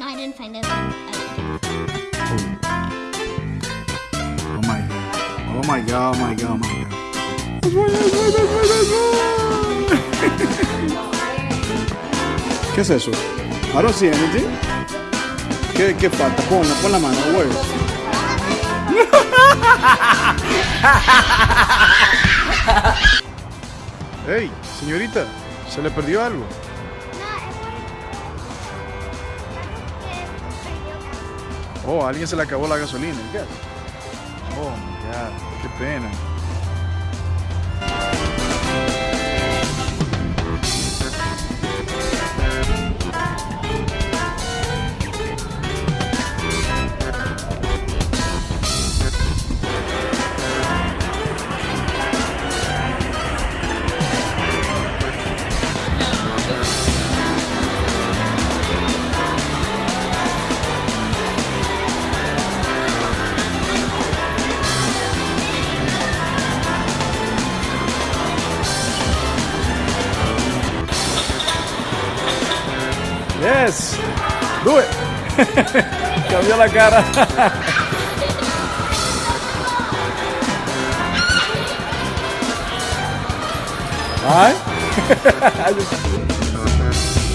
didn't find it. I- Oh my god. Oh my god, oh my god, oh my god. ¿Qué es eso? I don't see anything. ¿Qué, qué falta? Ponla, pon la mano, güey. Hey, señorita, ¿se le perdió algo? Oh, a alguien se le acabó la gasolina. Oh my god, qué pena. Yes. Do it. Camila, cara. Vai.